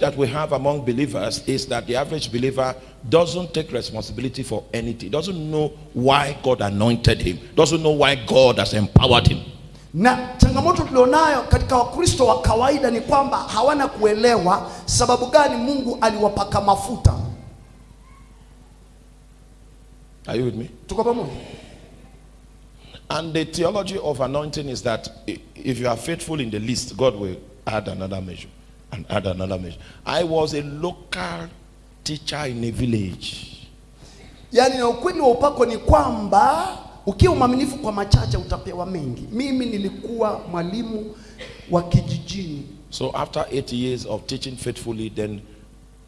that we have among believers is that the average believer doesn't take responsibility for anything, doesn't know why God anointed him, doesn't know why God has empowered him. na changamoto tulionayo katika wakristo wa kawaida ni kwamba hawana kuelewa sababu gani mungu aliwapaka mafuta. Are you with me? tuko pamoja? And the theology of anointing is that if you are faithful in the least, God will add another measure and add another mission. I was a local teacher in a village. Yani ukweli wa upako ni kwamba ukiwa mwaminifu kwa machache utapewa mengi mimi nilikuwa mwalimu wa kijijini So after eight years of teaching faithfully, then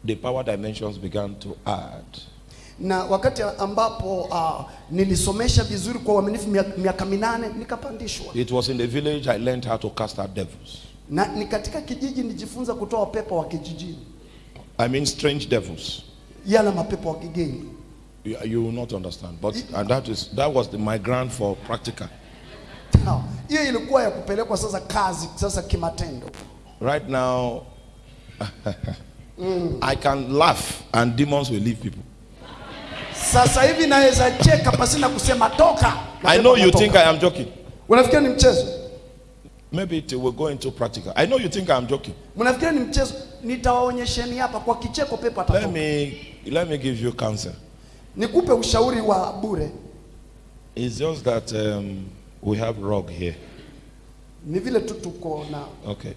the power dimensions began to add. na wakati ambapo uh, nilisomesha vizuri kwa uaminifu miaka minane nikapandishwa It was in the village I learned how to cast out devils. Na ni katika kijiji nijifunza kutoa pepo wa kijijini I mean strange devils. yala mapepo wa kigeni You, you will not understand. But and that is that was the, my ground for practical. Hiyo ilikuwa ya kupelekwa sasa kazi sasa kimatendo Right now, I can laugh and demons will leave people. sasa hivi naweza cheka pasina kusema toka I know you think I am joking. unafikiria ni mchezo Maybe it will go into practical. I know you think I am joking. mnafikiria ni mchezo nitawaonyesheni hapa kwa kicheko pepo Let me let me give you counsel. nikupe ushauri wa bure It's just that um, we have rock here. ni vile tu tuko na Okay.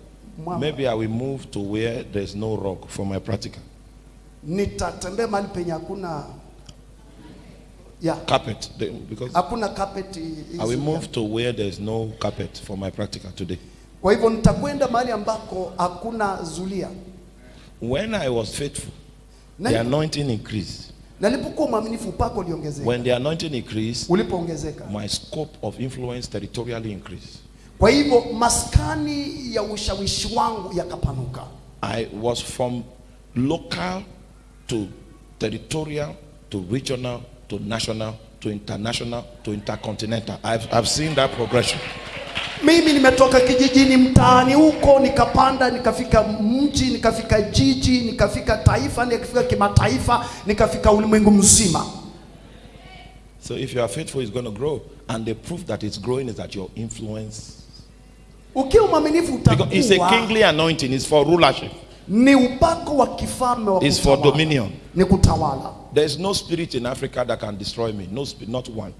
Mwamba. Maybe I will move to where there's no rock for my practical. nitatembea mahali penye hakuna ya Carpet. The- Because hakuna carpet Is, I will move to where there is no carpet for my practical today. kwa hivyo nitakwenda mahali ambako hakuna zulia When I was faithful, Nani? the anointing increased. nalipokuwa mwaminifu upako uliongezeka When the anointing increased, ulipoongezeka my scope of influence territorially increased. kwa hivyo maskani ya ushawishi wangu yakapanuka I was from local to territorial to regional to national to international to intercontinental. I've, I've seen that progression. mimi nimetoka kijijini mtaani huko nikapanda nikafika mji nikafika jiji nikafika taifa nikafika kimataifa nikafika ulimwengu mzima So if you are faithful, it's going to grow. And the proof that it's growing is that your influence. ukiwa mwaminifu utakuwa. it's a kingly anointing, it's for rulership, ni upako wa kifalme wa it's for kutawala. dominion. ni kutawala There's no spirit in Africa that can destroy me. No spirit, not one.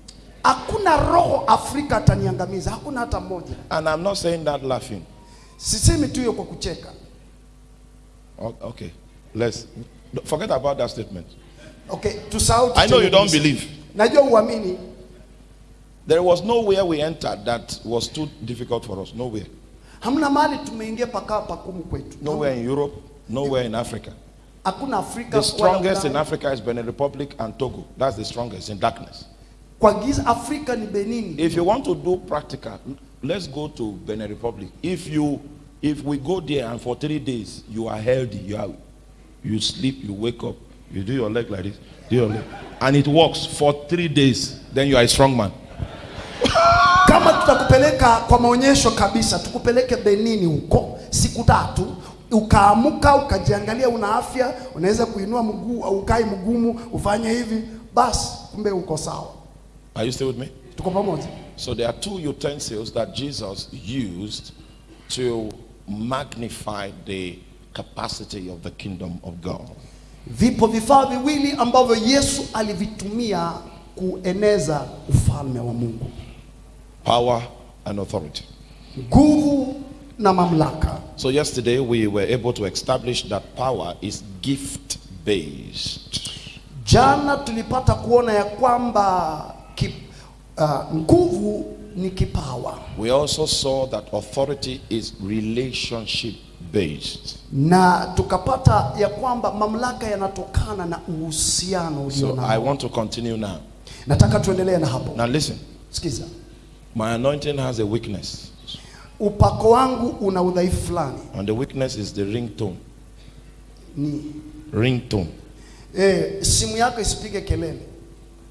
hakuna roho afrika ataniangamiza hakuna hata mmoja And I'm not saying that laughing. sisemi tu hiyo kwa kucheka Okay, let's forget about that statement. okay tusahau I know you don't believe. najua uamini There was nowhere we entered that was too difficult for us. Nowhere. hamna mahali tumeingia pakawa pakumu kwetu Nowhere in Europe, nowhere in Africa. The strongest in Africa is Benin Republic and Togo. That's the strongest in darkness. kwa giza afrika ni benini If you want to do practical, let's go to Benin Republic. If you if we go there and for three days you are healthy, you are you sleep, you wake up, you do your leg like this, do your leg, and it works for three days, then you are a strong man. kama tutakupeleka kwa maonyesho kabisa tukupeleke benini huko siku tatu ukaamuka ukajiangalia una afya unaweza kuinua mguu au ukai mgumu ufanye hivi basi kumbe uko sawa Are you still with me? tuko pamoja So there are two utensils that Jesus used to magnify the capacity of the kingdom of God. vipo vifaa viwili ambavyo yesu alivitumia kueneza ufalme wa mungu Power and authority. nguvu na mamlaka So yesterday we were able to establish that power is gift based. jana tulipata kuona ya kwamba kip, uh, nguvu ni kipawa We also saw that authority is relationship based. na tukapata ya kwamba mamlaka yanatokana na uhusiano ulio So I want to continue now. Nataka tuendelee na hapo. Now listen, Sikiza, my anointing has a weakness, upako wangu una udhaifu fulani, and the weakness is the ringtone. ni Ringtone. eh, simu yako isipige kelele.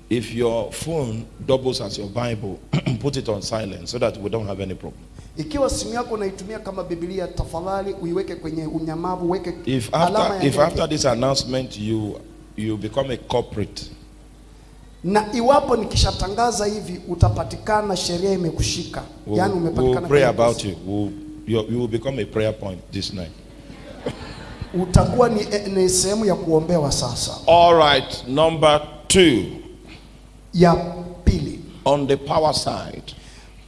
If your phone doubles as your Bible, put it on silent so that we don't have any problem. Ikiwa simu yako unaitumia kama Biblia, tafadhali uiweke kwenye unyamavu, weke If alama after ya if after this announcement you you become a corporate, na iwapo nikishatangaza hivi utapatikana, sheria imekushika, we'll, yani umepatikana. we'll pray about you. We'll, you. You will become a prayer point this night. utakuwa ni, ni sehemu ya kuombewa. Sasa All right. Number two, ya pili, on the power side,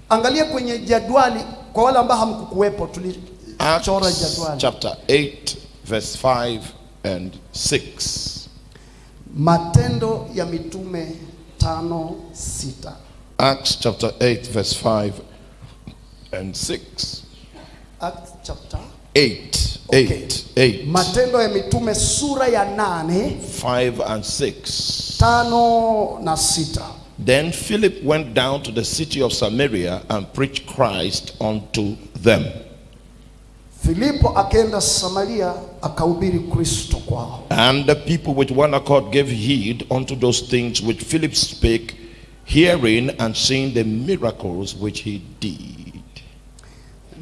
angalia kwenye jadwali. Kwa wale ambao hamkukuwepo, tulichora jadwali chapter 8 verse 5 and six. Matendo ya Mitume tano sita. Acts chapter 8, verse 5 and 6. Acts chapter 8, Okay. 8, 8, Matendo ya Mitume sura ya nane 5 and 6. tano na sita. Then Philip went down to the city of Samaria and preached Christ unto them. Filipo akaenda Samaria akahubiri Kristo kwao. And the people with one accord gave heed unto those things which Philip spake, hearing and seeing the miracles which he did.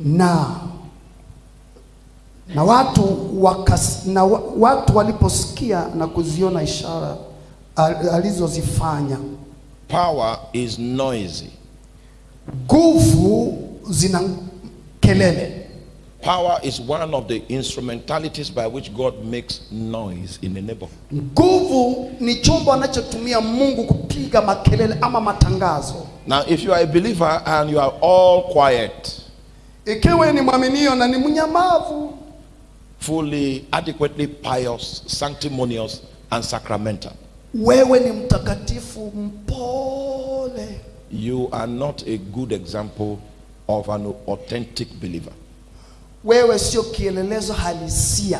na na watu wakas, na watu waliposikia na kuziona ishara al- alizozifanya, Power is noisy. nguvu zina kelele. Power is one of the instrumentalities by which God makes noise in the neighborhood. Nguvu ni chombo anachotumia Mungu kupiga makelele ama matangazo. Now, if you are a believer and you are all quiet, Ikiwa ni mwaminio na ni mnyamavu, fully, adequately pious, sanctimonious, and sacramental, wewe ni mtakatifu mpole, you are not a good example of an authentic believer. Wewe sio kielelezo halisia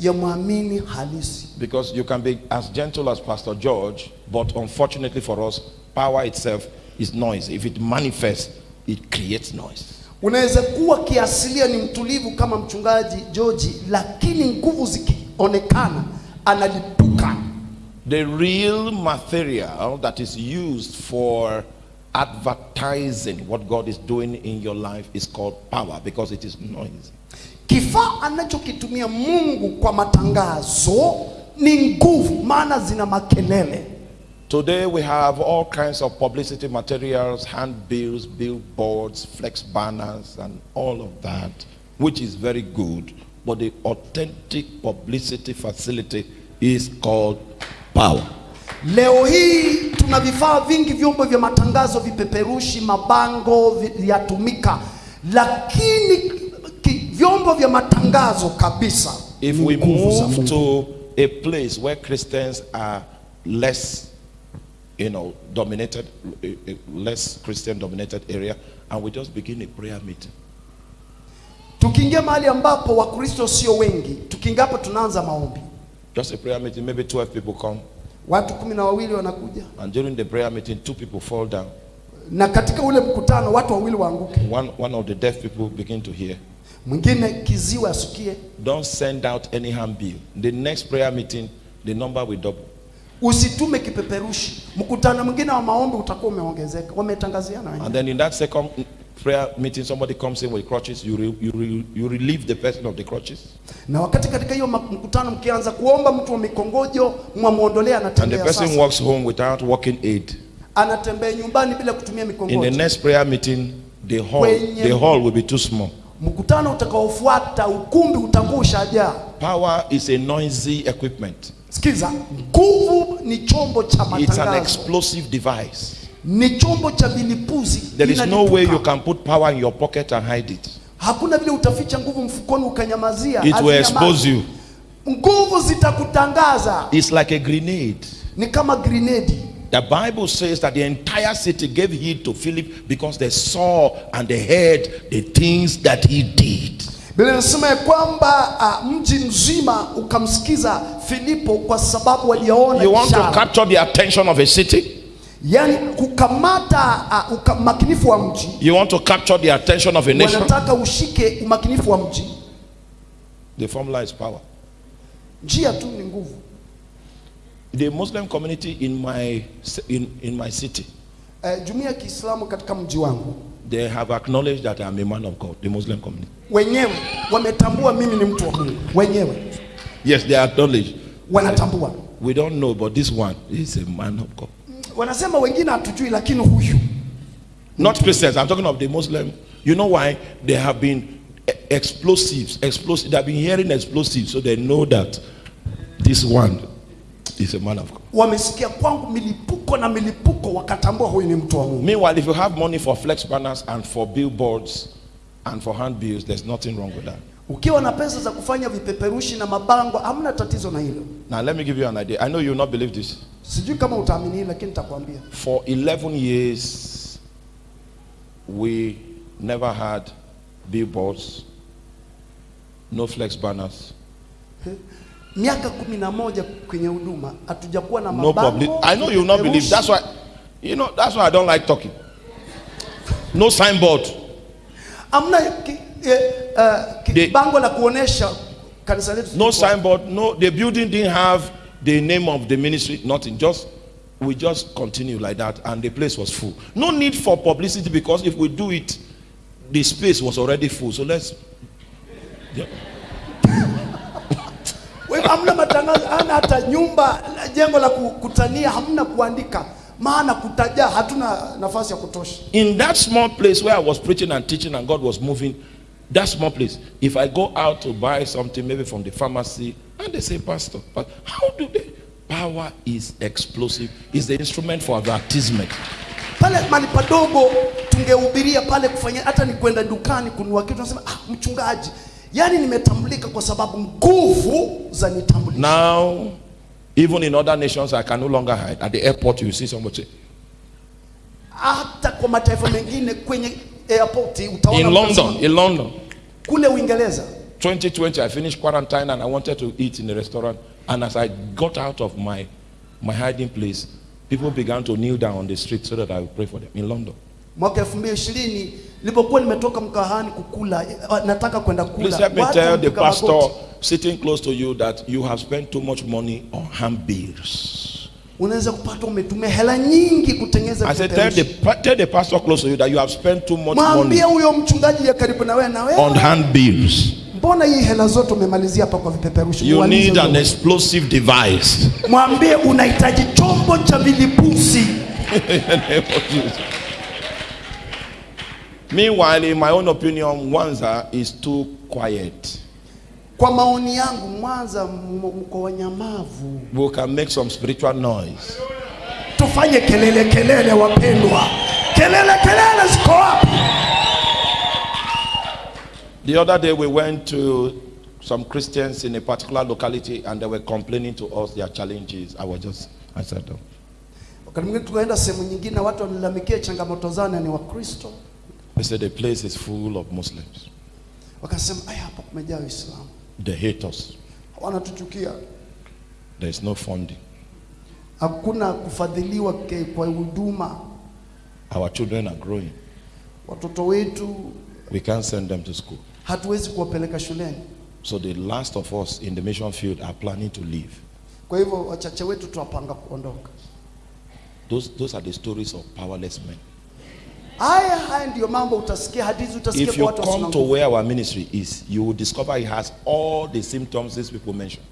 ya mwamini halisi. Because you can be as gentle as Pastor George, but unfortunately for us, power itself is noise. If it manifests, it creates noise. Unaweza kuwa kiasilia ni mtulivu kama mchungaji George, lakini nguvu zikionekana analipuka. The real material that is used for advertising what God is doing in your life is called power because it is noisy. Kifaa anachokitumia Mungu kwa matangazo ni nguvu, maana zina makelele. Today we have all kinds of publicity materials, handbills, billboards, flex banners, and all of that, which is very good. But the authentic publicity facility is called power. Leo hii tuna vifaa vingi, vyombo vya matangazo, vipeperushi, mabango yatumika, lakini vyombo vya matangazo kabisa If we move to a place where Christians are less, you know, dominated, a- a less Christian dominated area, and we just begin a prayer meeting. Tukiingia mahali ambapo Wakristo sio wengi, tukiingia hapo tunaanza maombi, Just a prayer meeting, maybe 12 people come, watu kumi na wawili wanakuja, and during the prayer meeting, two people fall down. na katika ule mkutano watu wawili waanguke, One, one of the deaf people begin to hear. mwingine kiziwi asukie. Don't send out any handbill. The next prayer meeting, the number will double. Usitume kipeperushi. Mkutano mwingine wa maombi utakuwa umeongezeka, wametangaziana wenyewe. And then in that second prayer meeting, somebody comes in with crutches. You, re, you, re, you relieve the person of the crutches. Na wakati katika hiyo mkutano mkianza kuomba, mtu wa mikongojo mwamwondolea, And the person sasa, walks home without walking aid. anatembea nyumbani bila kutumia In the next prayer meeting, the hall, Kwenye- the hall will be too small. Mkutano utakaofuata ukumbi utakuwa ushajaa. Power is a noisy equipment. Sikiza, nguvu ni chombo cha It's an explosive device. Ni chombo cha vilipuzi. There is no way you can put power in your pocket and hide it. Hakuna vile utaficha nguvu mfukoni ukanyamazia. It will expose you. Nguvu zitakutangaza, It's like a grenade. ni kama grenade. The Bible says that the entire city gave heed to Philip because they saw and they heard the things that he did. Biblia inasema ya kwamba uh, mji mzima ukamsikiza Filipo kwa sababu waliona You want to capture the attention of a city? Yaani kukamata uh, uka, umakinifu wa mji. You want to capture the attention of a nation? Wanataka ushike umakinifu wa mji. The formula is power. Njia tu ni nguvu. The Muslim community in my in, in my city, Uh, jumuiya ya Kiislamu katika mji wangu they have acknowledged that I'm a man of God, the Muslim community. wenyewe wametambua mimi ni mtu wa Mungu, wenyewe Yes, they acknowledge. wanatambua. We don't know, but this one is a man of God. Wanasema wengine hatujui, lakini huyu Not Christians, I'm talking of the Muslim. You know why? They have been explosives, explosives. They have been hearing explosives, so they know that this one is a man of God. wamesikia kwangu milipuko na milipuko, wakatambua huyu ni mtu wa Mungu. Meanwhile, if you have money for flex banners and for billboards and for handbills, there's nothing wrong with that. Ukiwa na pesa za kufanya vipeperushi na mabango, hamna tatizo na hilo. Now, let me give you an idea. I know you will not believe this. Sijui kama utaamini lakini nitakwambia. For 11 years, we never had billboards, no flex banners, Miaka kumi na moja kwenye huduma hatujakuwa na no public. I know you will not believe. That's why, you know, that's why I don't like talking. No signboard. ki, eh, eh, ki, They- bango la kuonesha kanisa letu. No signboard. No, the building didn't have the name of the ministry. Nothing. Just we just continue like that, and the place was full. No need for publicity because if we do it, the space was already full. So let's. Yeah. Hamna matangazo, hata nyumba, jengo la kukutania, hamna kuandika, maana kutajaa, hatuna nafasi ya kutosha. In that small place where I was preaching and teaching and God was moving, that small place, if I go out to buy something, maybe from the pharmacy, and they say, Pastor, but how do they? Power is explosive, is the instrument for advertisement. Pale mali padogo tungehubiria pale, kufanya hata ni kwenda dukani kununua kitu, nasema ah, mchungaji, yani nimetambulika kwa sababu nguvu za nitambulisha. Now, even in other nations, I can no longer hide. At the airport, you see somebody say, Hata kwa mataifa mengine kwenye airport utaona in London, in London, kule Uingereza 2020, I finished quarantine and I wanted to eat in a restaurant. And as I got out of my, my hiding place, people began to kneel down on the street so that I would pray for them in London. mwaka elfu mbili ishirini nilipokuwa nimetoka mkahani kukula, eh, nataka kwenda kula, Please let me tell the pastor sitting close to you that you have spent too much money on handbills. unaweza kupata umetumia hela nyingi kutengeneza I said, tell the, tell the pastor close to you that you have spent too much money Mwambie huyo mchungaji ya karibu na wewe na on handbills. Mbona hii hela zote umemalizia hapa kwa? You need an explosive device. Mwambie unahitaji chombo cha vilipusi. Meanwhile, in my own opinion, Mwanza is too quiet. Kwa maoni yangu, Mwanza mko wanyamavu, We can make some spiritual noise. tufanye kelele kelele, wapendwa, kelele kelele ziko wapi? The other day, we went to some Christians in a particular locality and they were complaining to us their challenges. I was just, I said, "Oh." Wakati mwingine tukaenda sehemu nyingine, watu wanilalamikia changamoto zao na ni Wakristo, they said the place is full of Muslims. wakasema aya, hapa kumejaa Waislamu, They hate us. wanatuchukia, There is no funding. hakuna kufadhiliwa kwa huduma, Our children are growing. watoto wetu We can't send them to school. Hatuwezi kuwapeleka shuleni. So the last of us in the mission field are planning to leave. Kwa hivyo wachache wetu tuwapanga kuondoka. Those, those are the stories of powerless men. Haya haya ndiyo mambo utasikia, hadithi utasikia If you come to where our ministry is, you will discover it has all the symptoms these people mention.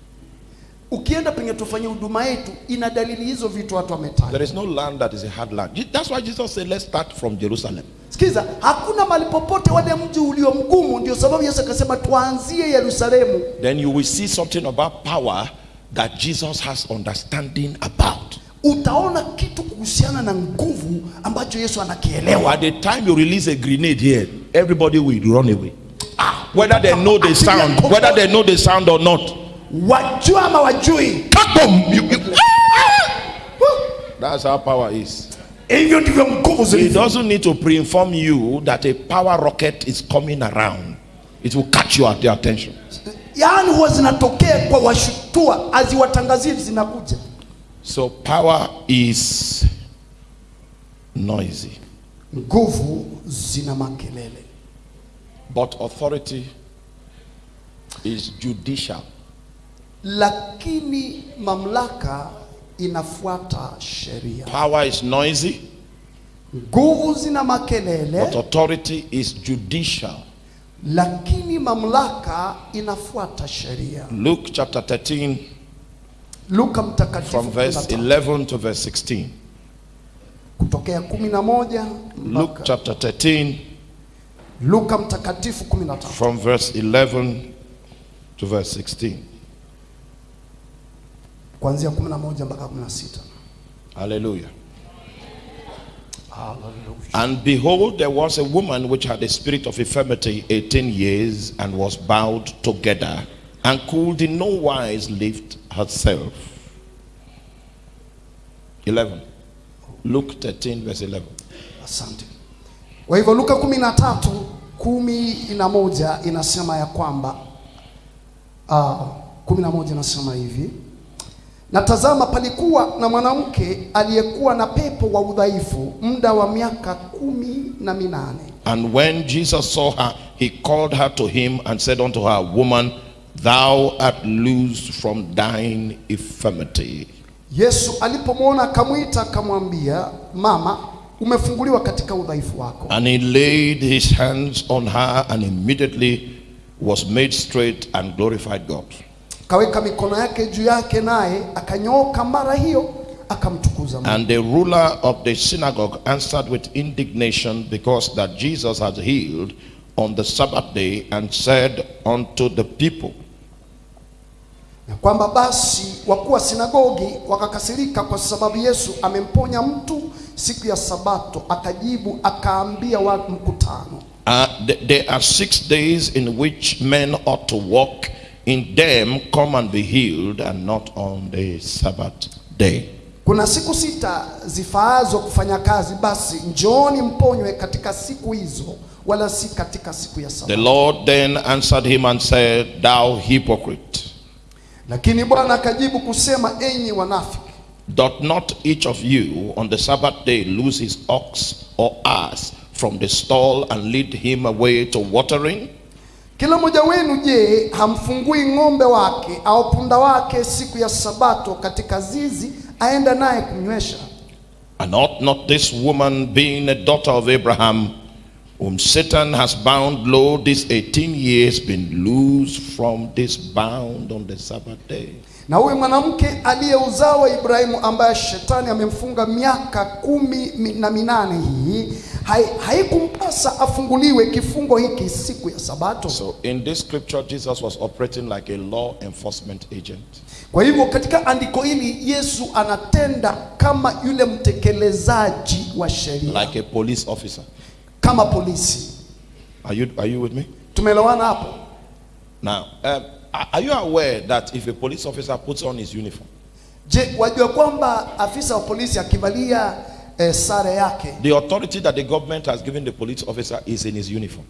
Ukienda penye tufanye huduma yetu, ina dalili hizo vitu watu wametaja. There is no land that is a hard land. That's why Jesus said, let's start from Jerusalem. Sikiza, hakuna mahali popote wale mji ulio mgumu. Ndio sababu Yesu akasema tuanzie Yerusalemu. Then you will see something about power that Jesus has understanding about. Utaona kitu kuhusiana na nguvu ambacho Yesu anakielewa. At the time you release a grenade here, everybody will run away. Ah, Whether they know the sound, whether they know the sound or not. Wajua ama wajui, Boom! You- you- That's how power is. Hivyo ndivyo nguvu It zilivyo. doesn't need to pre-inform you that a power rocket is coming around. It will catch you at the attention. Yaani huwa zinatokea kwa washutua, aziwatangazie zinakuja. So power is noisy, Nguvu zina makelele, but authority is judicial. lakini mamlaka inafuata sheria. Power is noisy, nguvu zina makelele but authority is judicial. lakini mamlaka inafuata sheria Luke chapter 13, luka mtakatifu from verse 11 to verse 16. kutokea 11 Luke chapter 13, luka mtakatifu 13 from verse 11 to verse 16. Kuanzia 11 mpaka 16 Hallelujah. Hallelujah. And behold, there was a woman which had a spirit of infirmity 18 years and was bowed together and could in no wise lift herself. 11. Luke 13, verse 11. Asante. Kwa hivyo Luka kumi na tatu kumi na moja inasema ya kwamba uh, kumi na moja inasema hivi na tazama, palikuwa na mwanamke aliyekuwa na pepo wa udhaifu muda wa miaka kumi na minane. And when Jesus saw her, he called her to him and said unto her, Woman, thou art loosed from thine infirmity. Yesu alipomwona akamwita, akamwambia, mama, umefunguliwa katika udhaifu wako. And he laid his hands on her, and immediately was made straight and glorified God. Kaweka mikono yake juu yake, naye akanyooka mara hiyo, akamtukuza Mungu. And the ruler of the synagogue answered with indignation because that Jesus had healed on the Sabbath day and said unto the people, na kwamba basi wakuu wa sinagogi wakakasirika kwa sababu Yesu amemponya mtu siku ya Sabato. Akajibu akaambia wa mkutano, uh, There are six days in which men ought to walk. In them come and be healed, and not on the Sabbath day. kuna siku sita zifaazo kufanya kazi, basi njooni mponywe katika siku hizo, wala si katika siku ya The Lord then answered him and said, Thou hypocrite, Lakini Bwana akajibu kusema, enyi wanafiki, doth not each of you on the Sabbath day lose his ox or ass from the stall and lead him away to watering? Kila mmoja wenu je, hamfungui ng'ombe wake au punda wake siku ya Sabato katika zizi, aenda naye kunywesha? And ought not this woman, being a daughter of Abraham, whom Satan has bound low these 18 years, been loosed from this bound on the Sabbath day? Na huyu mwanamke aliyeuzawa Ibrahimu ambaye shetani amemfunga miaka kumi na minane hii haikumpasa hai- afunguliwe kifungo hiki siku ya Sabato. So in this scripture, Jesus was operating like a law enforcement agent. Kwa hivyo katika andiko hili Yesu anatenda kama yule mtekelezaji wa sheria, like a police officer. kama polisi. Are you, are you with me? Tumeelewana hapo? Now, um, are are you aware that if a police officer puts on his uniform, Je, wajua kwamba afisa wa polisi akivalia eh, sare yake, the authority that the government has given the police officer is in his uniform?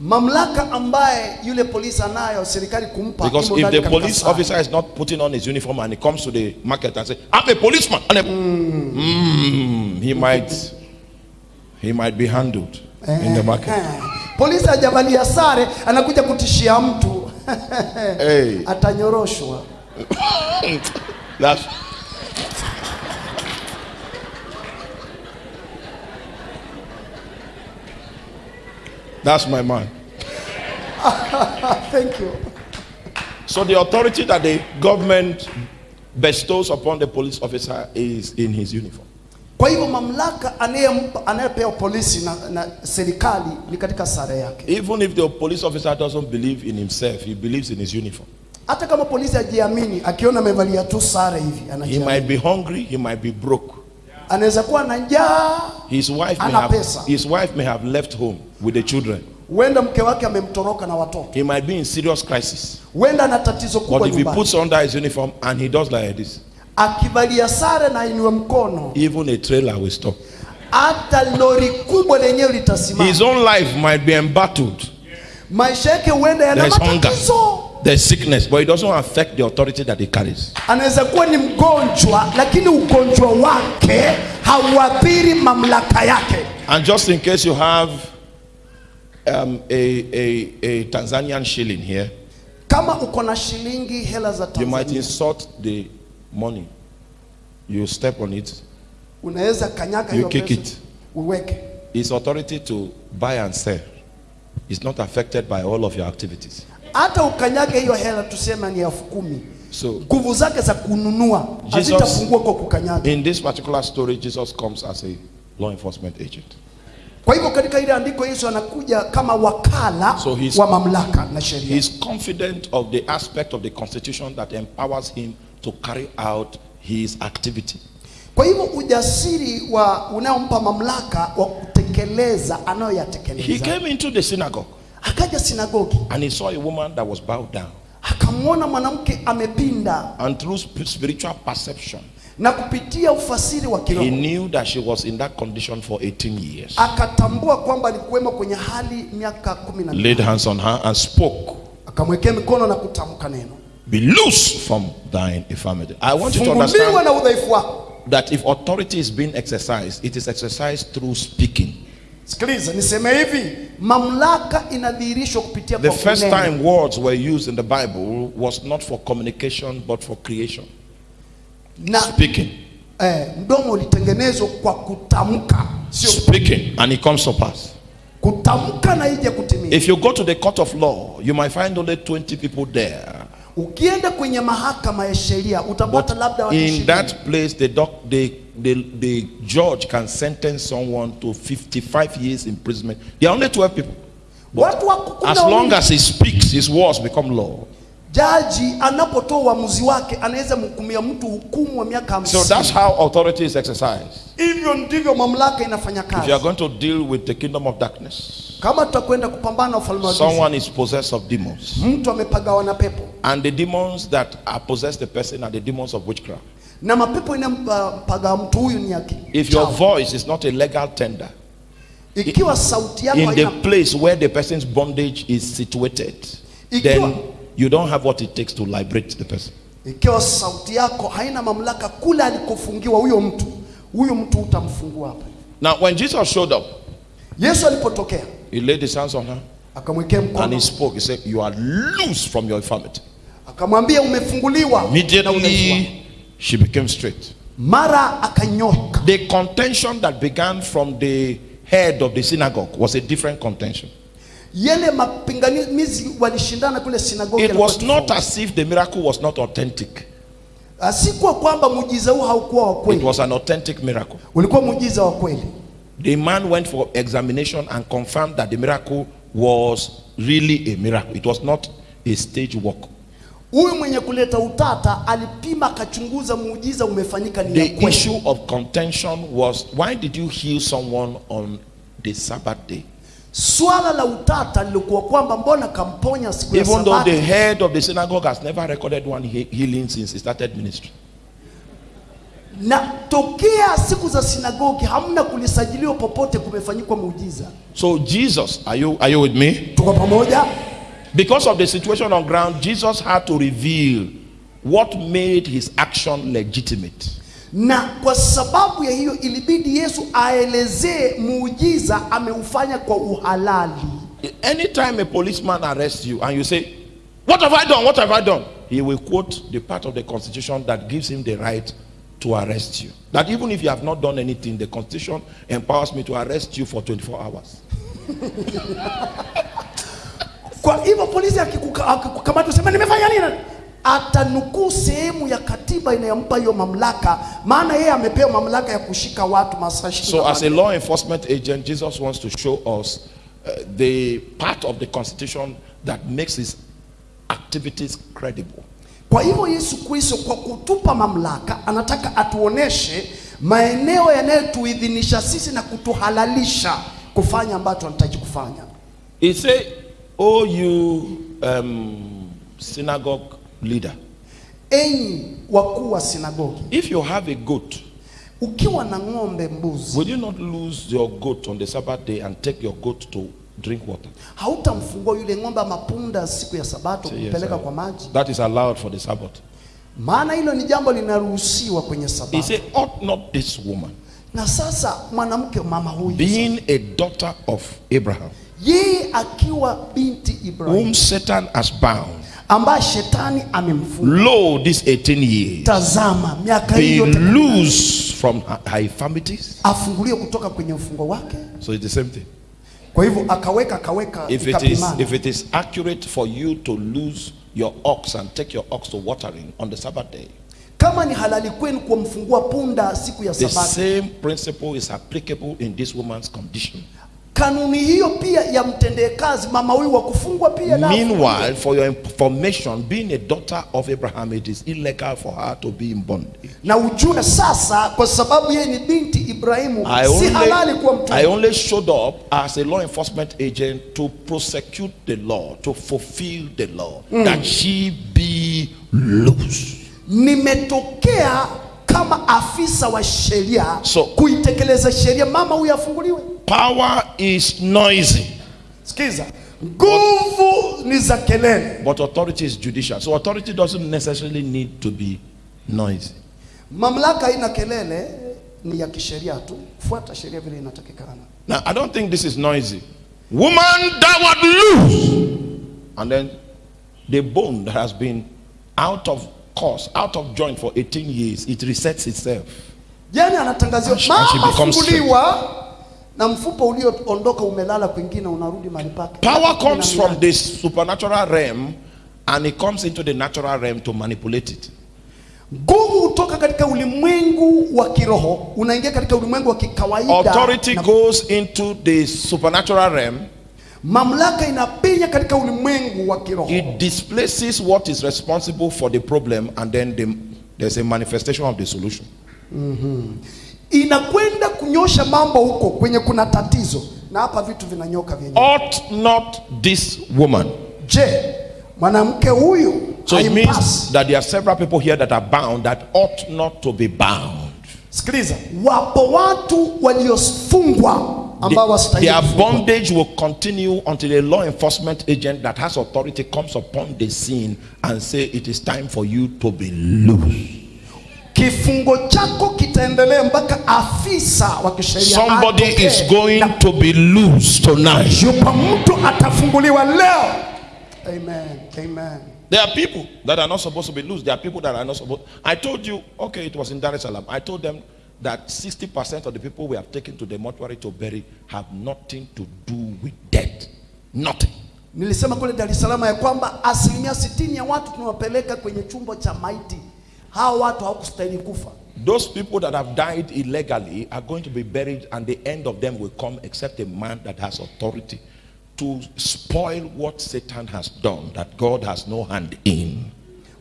mamlaka ambaye yule polisi anayo serikali kumpa Because if the police officer is not putting on his uniform and he comes to the market and say, "I'm a policeman," and then, mm, he might, he might be handled in the market. Eh, polisi hajavalia sare anakuja kutishia mtu Hey, atanyoroshwa. that's. That's my man. Thank you. So the authority that the government bestows upon the police officer is in his uniform. Kwa hivyo mamlaka anayepewa polisi na, na serikali ni katika sare yake. Even if the police officer doesn't believe in himself, he believes in his uniform. Hata kama polisi hajiamini, akiona amevalia tu sare hivi He might be hungry, he might be broke. Anaweza kuwa na njaa, His wife may have, pesa. his wife may have left home with the children. huenda mke wake amemtoroka na watoto, He might be in serious crisis. huenda ana tatizo But if he nyumbani. puts under his uniform and he does like this, Akivalia sare na inue mkono, even a trailer will stop. hata lori kubwa lenyewe litasimama. His own life might be embattled. Maisha yake huenda yana matatizo. There's sickness, but it doesn't affect the authority that he carries. anaweza kuwa ni mgonjwa lakini ugonjwa wake hauathiri mamlaka yake And just in case you have um, a, a, a Tanzanian shilling here, kama uko na shilingi hela za you might tanzania insult the money. You step on it, unaweza kanyaga you kick it, uweke. His authority to buy and sell. Is not affected by all of your activities. hata ukanyage hiyo hela tuseme ni elfu kumi. So, nguvu zake za kununua Jesus- kwa kukanyaga. in this particular story, Jesus comes as a law enforcement agent. kwa hivyo katika ile andiko yesu anakuja kama wakala So he's- wa mamlaka na sheria. He's confident of the aspect of the constitution that empowers him to carry out his activity. kwa hivyo ujasiri wa unaompa mamlaka wa kutekeleza He anayoyatekeleza came into the synagogue. Akaja sinagogi. And he saw a woman that was bowed down. akamwona mwanamke amepinda. And through spiritual perception, na kupitia ufasiri wa he kiroho knew that she was in that condition for 18 years. akatambua kwamba alikuwemo kwenye hali miaka kumi na Laid hands on her and spoke, akamwekea mikono na kutamka neno Be loose from thine infirmity. I want you to understand na udhaifu wako that if authority is being exercised, it is exercised through speaking. sikiliza niseme hivi mamlaka inadhihirishwa kupitia The first time words were used in the Bible was not for communication but for creation. Speaking. eh, mdomo ulitengenezwa kwa kutamka sio Speaking. And it comes to pass. kutamka na ije kutimia If you go to the court of law, you might find only 20 people there. Ukienda kwenye mahakama ya sheria utapata labda watu In that place, the, doc, the, the, the judge can sentence someone to 55 years imprisonment. There are only 12 people. watu As long as he speaks, his words become law. Jaji anapotoa uamuzi wake anaweza mhukumia mtu hukumu wa miaka So that's how authority is exercised. hivyo ndivyo mamlaka inafanya If you are going to deal with the kingdom of darkness, kama tutakwenda kupambana ufalme wa giza someone is possessed of demons. mtu amepagawa na pepo And the demons that are possessed the person are the demons of witchcraft. na mapepo inampaga mtu huyu ni yake If your voice is not a legal tender, ikiwa sauti yako in the place where the person's bondage is situated, then you don't have what it takes to liberate the person. ikiwa sauti yako haina mamlaka kule alikofungiwa huyo mtu huyu mtu utamfungua hapa Now, when Jesus showed up, yesu alipotokea he laid his hands on her akamwekea and he spoke. He said, You are loose from your infirmity. akamwambia umefunguliwa na udhaifu wako." Immediately, she became straight. mara akanyoka The contention that began from the head of the synagogue was a different contention. It was not as if the miracle was not authentic, si kwa kwamba muujiza huu haukuwa wa it was an authentic miracle. ulikuwa muujiza wa kweli The man went for examination and confirmed that the miracle was really a miracle. It was not a stage work. huyu mwenye utata alipima akachunguza muujiza umefanyika ni The issue of contention was why did you heal someone on the Sabbath day? Swala la utata lilikuwa kwamba mbona kamponya siku ya Even though the head of the synagogue has never recorded one he- healing since he started ministry. na tokea siku za sinagogi hamna kulisajiliwa popote kumefanyikwa muujiza So Jesus, are you are you with me? tuko pamoja Because of the situation on ground, Jesus had to reveal what made his action legitimate. Na kwa sababu ya hiyo ilibidi yesu aelezee muujiza ameufanya kwa uhalali Anytime a policeman arrests you and you say, What have I done? What have I done? He will quote the part of the constitution that gives him the right to arrest you. That even if you have not done anything, the constitution empowers me to arrest you for 24 hours. kwa hivyo polisi akikuka- akikukamata useme nimefanya nini atanukuu sehemu ya katiba inayompa hiyo mamlaka. Maana yeye amepewa mamlaka ya kushika watu masaa So, as a law enforcement agent, Jesus wants to show us uh, the part of the constitution that makes his activities credible. kwa hivyo yesu kristo kwa kutupa mamlaka anataka atuoneshe maeneo yanayotuidhinisha sisi na kutuhalalisha kufanya ambacho anahitaji kufanya. He say, Oh, you um, synagogue leader, enyi wakuu wa sinagogi. If you have a goat, ukiwa na ng'ombe mbuzi will you not lose your goat on the Sabbath day and take your goat to drink water? hautamfungua yule ng'ombe ama punda siku ya sabato kumpeleka kwa maji? That is allowed for the Sabbath. maana hilo ni jambo linaruhusiwa kwenye He sabato said, Ought not this woman, na sasa mwanamke mama huyu being a daughter of Abraham, yeye akiwa binti Ibrahim. whom Satan has bound, ambaye shetani amemfunga Lo, these 18 years, tazama miaka hii be loose from her, infirmities. afunguliwe kutoka kwenye ufungo wake So it's the same thing. kwa hivyo akaweka akaweka If it is if it is accurate for you to lose your ox and take your ox to watering on the Sabbath day, kama ni halali kwenu kumfungua punda siku ya the same principle is applicable in this woman's condition. Kanuni hiyo pia kazi mama huyu wa kufungwa pia na Meanwhile, for your information, being a daughter of Abraham, it is illegal for her to be in bondage. na ujue sasa kwa sababu yeye ni binti Ibrahimu I si halali only, kuwa I only showed up as a law enforcement agent to prosecute the law, to fulfill the law, hmm. that she be loose. nimetokea kama afisa wa sheria So- kuitekeleza sheria mama huyu afunguliwe Power is noisy, sikiza nguvu ni za kelele but authority is judicial. So authority doesn't necessarily need to be noisy. mamlaka haina kelele ni ya kisheria tu fuata sheria vile inatakikana Now, I don't think this is noisy. Woman, thou art loose. And then the bone that has been out of course, out of joint for 18 years, it resets itself. yani she- mama becomes funguliwa na mfupa ulioondoka umelala kwingine unarudi mahali pake Power comes from the supernatural realm and it comes into the natural realm to manipulate it. nguvu hutoka katika ulimwengu wa kiroho unaingia katika ulimwengu wa kikawaida Authority goes into the supernatural realm, mamlaka inapenya katika ulimwengu wa kiroho it displaces what is responsible for the problem, and then the, there's a manifestation of the solution. inakwenda kunyosha mambo huko kwenye kuna tatizo na hapa vitu vinanyoka vyenyewe Ought not this woman? je mwanamke huyu So it means that there are several people here that are bound that ought not to be bound. sikiliza wapo watu waliofungwa The- their bondage will continue until a law enforcement agent that has authority comes upon the scene and say it is time for you to be loose. kifungo chako kitaendelea mpaka afisa wa kisheria Somebody is going na to be loose tonight. yupo mtu atafunguliwa leo amen amen There are people that are not supposed to be loose. There are people that are not supposed. I told you, okay, it was in Dar es Salaam. I told them that 60% of the people we have taken to the mortuary to bury have nothing to do with death. Nothing. nilisema kule Dar es Salaam ya kwamba asilimia sitini ya watu tunawapeleka kwenye chumba cha maiti hawa watu hawakustahili kufa Those people that have died illegally are going to be buried, and the end of them will come except a man that has authority to spoil what Satan has done that God has no hand in.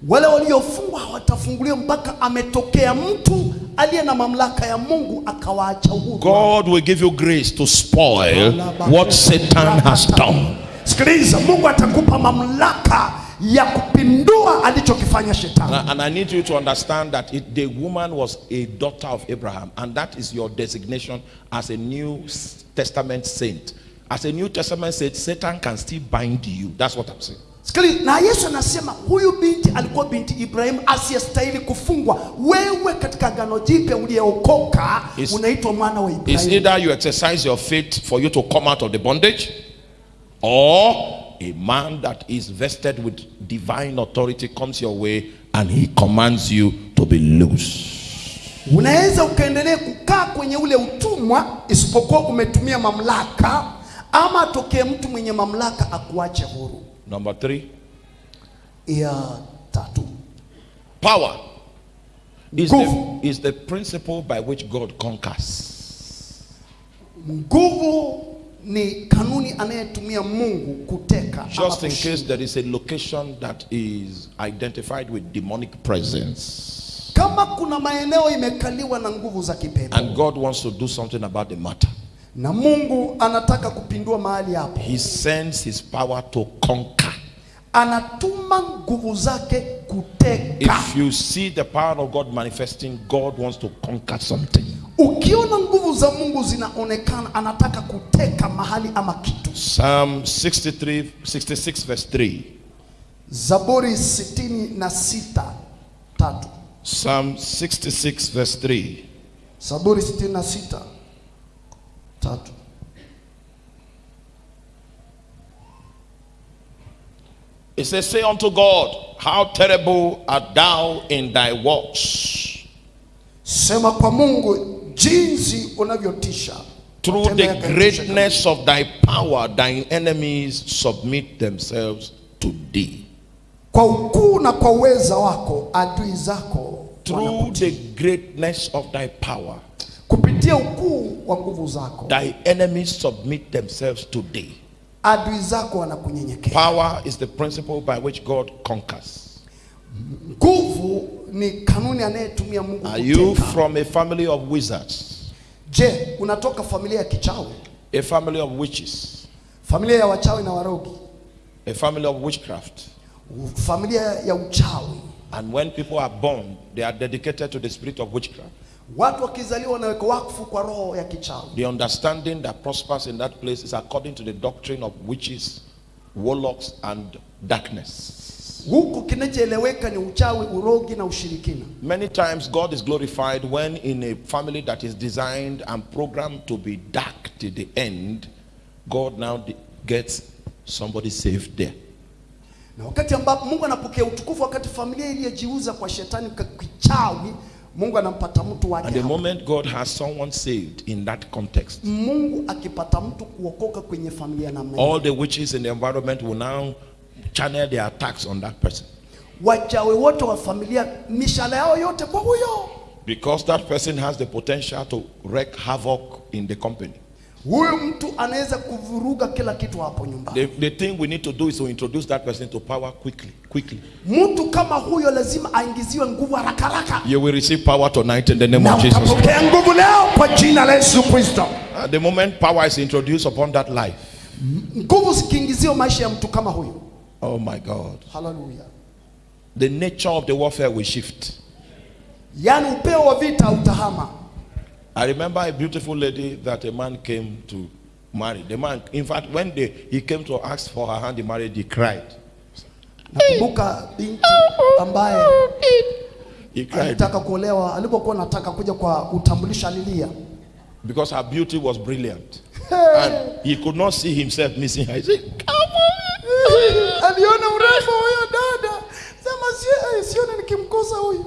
Wale waliofungwa hawatafunguliwa mpaka ametokea mtu aliye na mamlaka ya Mungu akawaacha huru God will give you grace to spoil what Satan has done. sikiliza Mungu atakupa mamlaka ya kupindua alichokifanya shetani And I, and I need you to understand that it, the woman was a daughter of Abraham, and that is your designation as a New Testament saint. As a New Testament saint, Satan can still bind you. That's what I'm saying. Sikiliza, na Yesu anasema huyu binti alikuwa binti Ibrahimu asiyestahili kufungwa. Wewe katika agano jipya uliyeokoka unaitwa mwana wa It's Ibrahimu. either you exercise your faith for you to come out of the bondage, or a man that is vested with divine authority comes your way and he commands you to be loose. Unaweza ukaendelea kukaa kwenye ule utumwa, isipokuwa umetumia mamlaka, ama atokee mtu mwenye mamlaka akuache huru. Number three, Ya tatu, power is the, is the principle by which God conquers. nguvu ni kanuni anayetumia Mungu kuteka Just in case there is a location that is identified with demonic presence, Kama kuna maeneo imekaliwa na nguvu za kipepo and God wants to do something about the matter, na Mungu anataka kupindua mahali hapo, He sends His power to conquer. anatuma nguvu zake kuteka. If you see the power of God manifesting, God wants to conquer something. Ukiona nguvu za Mungu zinaonekana, anataka kuteka mahali ama kitu. Psalm 63, 66, verse 3. Zaburi sitini na sita tatu. Psalm 66, verse 3. Zaburi sitini na sita tatu. It says, Say unto God, How terrible art thou in thy works. sema kwa mungu jinsi unavyotisha Through the greatness of thy power, thine enemies submit themselves to thee. kwa ukuu na kwa uweza wako adui zako Through the greatness of thy power, kupitia ukuu wa nguvu zako thy enemies submit themselves today. adui zako wanakunyenyekea Power is the principle by which God conquers. nguvu ni kanuni anayetumia mungu Are you from a family of wizards, je unatoka familia ya kichawi a family of witches, familia ya wachawi na warogi a family of witchcraft? familia ya uchawi And when people are born, they are dedicated to the spirit of witchcraft. Watu wakizaliwa wakfu kwa roho ya kichawi The understanding that prospers in that place is according to the doctrine of witches, warlocks, and darkness. kinachoeleweka ni uchawi urogi na ushirikina Many times, God is glorified when in a family that is designed and programmed to be dark to the end, God now gets somebody saved there. na wakati ambapo mungu anapokea utukufu wakati familia iliyojiuza kwa shetani kichawi mungu anampata mtu wake And the moment God has someone saved in that context, mungu akipata mtu kuokoka kwenye familia namna hiyo, all the witches in the environment will now channel their attacks on that person. wachawi wote wa familia mishale yao yote kwa huyo Because that person has the potential to wreak havoc in the company. Huyu mtu anaweza kuvuruga kila kitu hapo nyumbani The, the thing we need to do is to introduce that person to power quickly. Quickly. mtu kama huyo lazima aingiziwe nguvu haraka haraka You will receive power tonight in the name na of Jesus. utapokea nguvu leo kwa jina la yesu kristo the moment power is introduced upon that life, nguvu zikiingiziwa maisha ya mtu kama huyo oh my God, Hallelujah. the nature of the warfare will shift. yaani upeo wa vita utahama I remember a beautiful lady that a man came to marry. The man, in fact, when they, he came to ask for her hand in marriage, he cried. nakumbuka binti ambaye He cried alitaka kuolewa alipokuwa nataka kuja kwa utambulisho alilia because her beauty was brilliant. And he could not see himself missing her. He said, aliona wa huyo dada sema "Sie- eh, sione nikimkosa huyu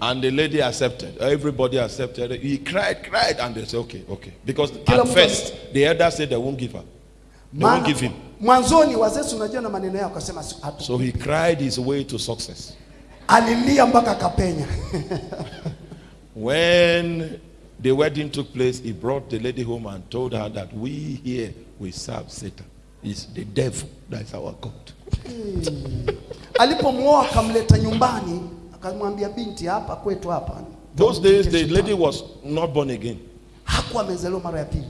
And the lady accepted. Everybody accepted. He cried, cried, and they said, okay, okay. Because Kila at first, the elder said they won't give her. They won't give him. mwanzoni wazee unajua na maneno yao akasema hatu-" So he cried his way to success. alilia mpaka akapenya When the wedding took place, he brought the lady home and told her that we here we serve Satan. It's the devil that is our God. alipomwoa akamleta nyumbani binti hapa kwetu hapa Those days, the lady was not born again. hakuwa amezaliwa mara ya pili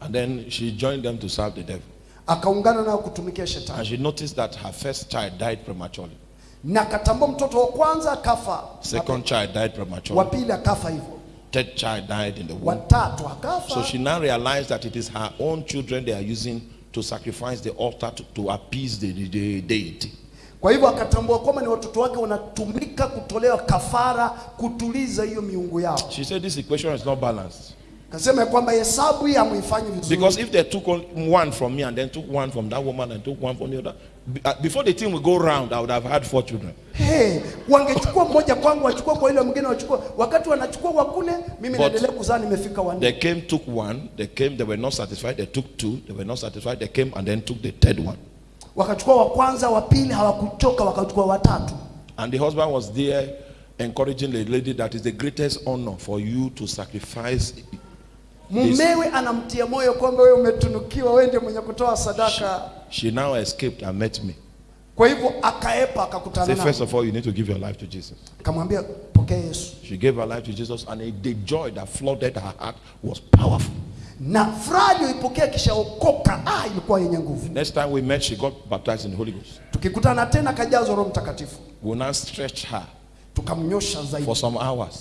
And then she joined them to serve the devil. akaungana nao kutumikia shetani And she noticed that her first child died prematurely. na akatambua mtoto wa kwanza akafa Second child died wa prematurely. pili akafa hivyo Third child died in the womb. watatu akafa So she now realized that it is her own children they are using to sacrifice the altar to, to appease the, the, the deity. Kwa hivyo akatambua kwamba ni watoto wake wanatumika kutolewa kafara kutuliza hiyo miungu yao She said this equation is not balanced. Kasema kwamba hesabu hii hamuifanyi vizuri Because if they took one from me and then took one from that woman and took one from the other, uh, before the thing would go round, I would have had four children. Hey, wangechukua mmoja kwangu wachukua kwa ile mwingine wachukua wakati wanachukua wa kule mimi naendelea kuzaa nimefika wanne They came, took one, they came, they were not satisfied, they took two, they were not satisfied, they came and then took the third one. Wakachukua wa kwanza wa pili hawakuchoka wakachukua watatu And the husband was there encouraging the lady that is the greatest honor for you to sacrifice. mumewe anamtia moyo kwamba wewe umetunukiwa wewe ndiye mwenye kutoa sadaka She now escaped and met me. kwa hivyo akaepa akakutana Say, first of all, you need to give your life to Jesus. pokea Yesu She gave her life to Jesus, and the joy that flooded her heart was powerful. Na furaha aliyoipokea kishaokoka ah, ilikuwa yenye nguvu Next time we met, she got baptized in the Holy Ghost. tukikutana tena kajazwa roho mtakatifu We now stretch her tukamnyosha zaidi for some hours.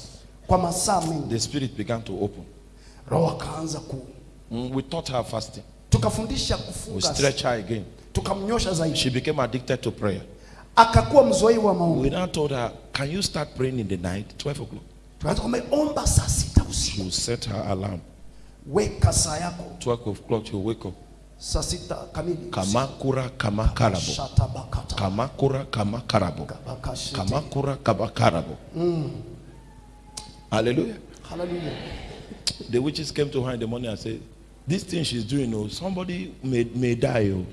kwa masaa mengi The spirit began to open. roho akaanza ku Mm, We taught her fasting. tukafundisha We kufunga stretched her again. tukamnyosha zaidi She became addicted to prayer. akakuwa mzoefu wa maombi We now told her, Can you start praying in the night, 12 o'clock? tukaanza kwamba omba saa sita usiku She set her alarm. Weka saa yako 12 o'clock, she'll wake up. saa sita kamili Kamakura kama karabo Kamakura kama karabo Kamakura Mm. Hallelujah. Hallelujah. The witches came to her in the morning and said, This thing she's doing, oh, somebody may, may die. Oh.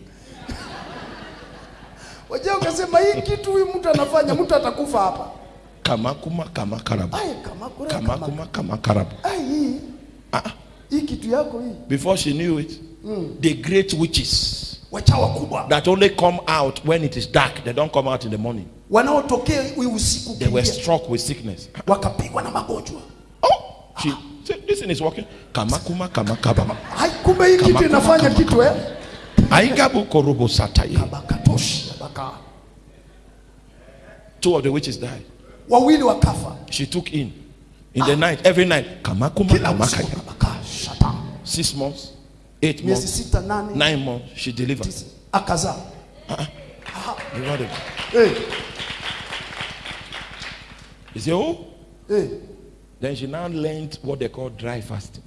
Wajua ukasema hii kitu huyu mtu anafanya mtu atakufa hapa. Kamakuma kama kura kama. Kamakuma kamakarabo. Ai Before she knew it, the great witches that only come out when it is dark, they don't come out in the morning. wanaotokea hii usiku They were struck with sickness. wakapigwa na magonjwa. Oh, she said, This thing is working. Kamakuma kamakaba. Kumbe hii kitu inafanya kitu eh? Aigabu korobo sataye. Kabakatoshi baka. Two of the witches died. Wawili wakafa. She took in in the night, every night. Kamakuma kamakaya. Six months, eight months, nine months. She delivered. tisa akazaa. Delivered. Eh, He said, Oh. eh. Then she now learned what they call dry fasting.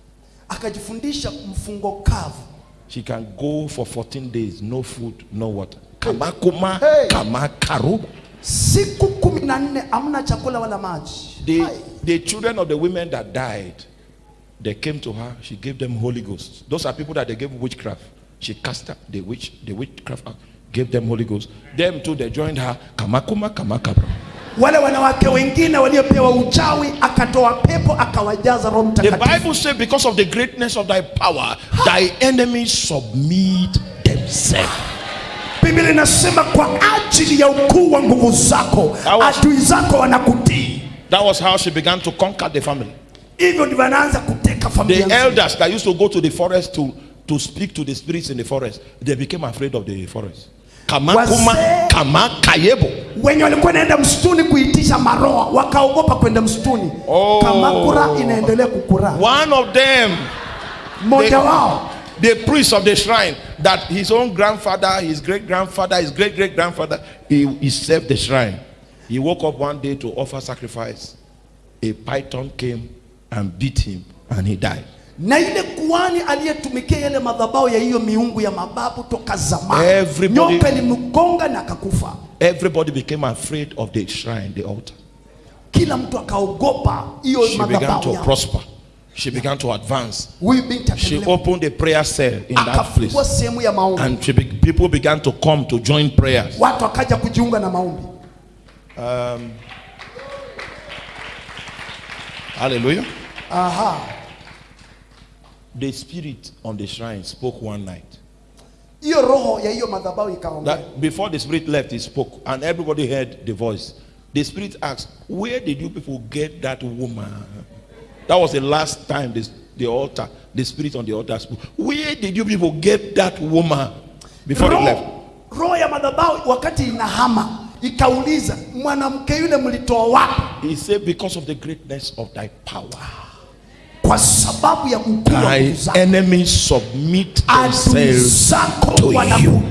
Akajifundisha mfungo kavu. She can go for 14 days, no food, no water. Kamakuma Hey. Siku kumi na nne hamna chakula wala maji. The, the children of the women that died, they came to her. She gave them Holy Ghost. Those are people that they gave witchcraft. She cast out the witch, the witchcraft out, gave them Holy Ghost. Them too, they joined her. Kamakuma kamakabra. Wale wanawake wengine waliopewa uchawi akatoa pepo akawajaza Roho The Bible says, because of the greatness of thy power, thy enemies submit themselves. Biblia inasema kwa ajili ya ukuu wa nguvu zako adui zako wanakutii. That was how she began to conquer the family. Hivyo ndivyo anaanza kuteka The familia elders that used to go to the forest to, to speak to the spirits in the forest, they became afraid of the forest. Kamakuma Wazee- kamakayebo. wenye walikuwa naenda msituni kuitisha maroa wakaogopa kwenda msituni. Oh. Kamakura inaendelea kukura. One of them, Mmoja wao the priest of the shrine, that his own grandfather, his great grandfather, his great great grandfather, he, he served the shrine. He woke up one day to offer sacrifice. A python came and beat him, and he died. na ile kuhani aliyetumikia yale madhabahu ya hiyo miungu ya mababu toka zamani, Everybody- nyoka ilimgonga na akakufa. Everybody became afraid of the shrine, the altar. Kila mtu akaogopa hiyo She began to yao. prosper. She began to advance. She opened a prayer cell in that place. ya And she be- people began to come to join prayers. watu wakaja kujiunga na maombi. Hallelujah. Aha, The spirit on the shrine spoke one night. hiyo roho ya hiyo madhabahu ikaongea. That before the spirit left, he spoke, and everybody heard the voice. The spirit asked, Where did you people get that woman? That was the last time this, the altar, the spirit on the altar spoke. Where did you people get that woman? Before they left. roho, roho ya madhabahu wakati inahama ikauliza mwanamke yule mlitoa wapi? He said, Because of the greatness of thy power, Kwa sababu ya ukuu wa thy nguvu zako, enemies submit themselves to you.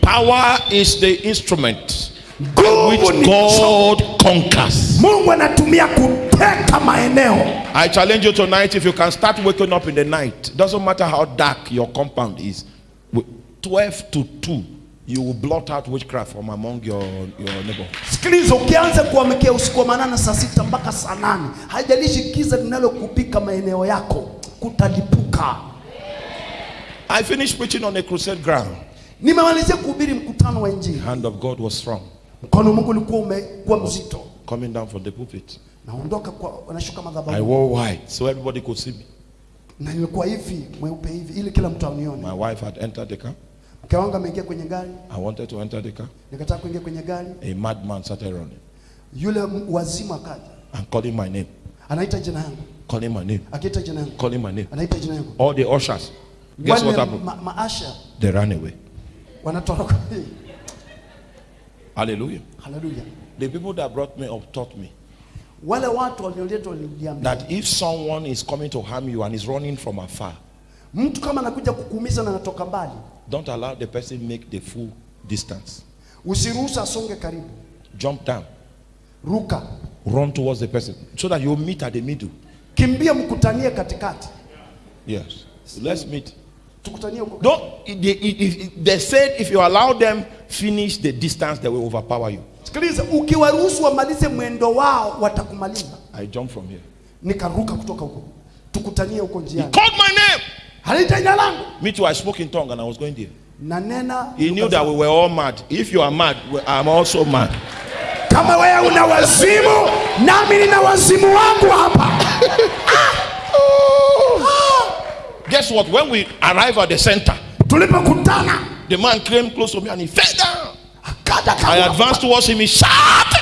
Power is the instrument by which God conquers. Mungu anatumia kuteka maeneo. I challenge you tonight if you can start waking up in the night, doesn't matter how dark your compound is, with 12 to 2, you will blot out witchcraft from among your, your neighbor. Sikiliza, ukianza kuamkia usiku wa manane saa sita mpaka saa nane, haijalishi giza linalokupika maeneo yako, kutalipuka. I finished preaching on a crusade ground. Nimemalizia kuhubiri mkutano wa Injili, hand of God was strong, mkono wa Mungu ulikuwa umekuwa mzito, coming down from the pulpit. naondoka kwa wanashuka I wore white so everybody could see me. na nilikuwa hivi mweupe hivi, ili kila mtu anione. My wife had entered the car. Mke wangu ameingia kwenye gari, I wanted to enter the car. nikataka kuingia kwenye gari, A madman started running yule wazimu akaja, and calling my name, anaita jina yangu, calling my name, akiita jina yangu, calling my name. anaita jina yangu, All the ushers, guess what happened? ma maasha They ran away. wanatoroka. Hallelujah. Haleluya! The people that brought me up taught me Wale watu walioleta waliniambia that if someone is coming to harm you and is running from afar, mtu kama anakuja kukuumiza na anatoka mbali, don't allow the person make the full distance. usiruhusu asonge karibu, Jump down, ruka, run towards the person so that you meet at the middle. kimbia, mkutanie katikati. Yes. Let's meet. tukutanie huko Don't, they, if- they said if you allow them finish the distance, they will overpower you. sikiliza ukiwaruhusu wamalize mwendo wao watakumaliza I jump from here. nikaruka kutoka huko tukutanie huko He called my name. Halita jina langu Me too, I spoke in tongue and I was going there. He knew that we were all mad. If you are mad, I'm also mad. kama wewe una wazimu nami nina wazimu wangu hapa Guess what? When we arrive at the center, tulipokutana the man came close to me and he fell down. I advanced towards him, he shouted.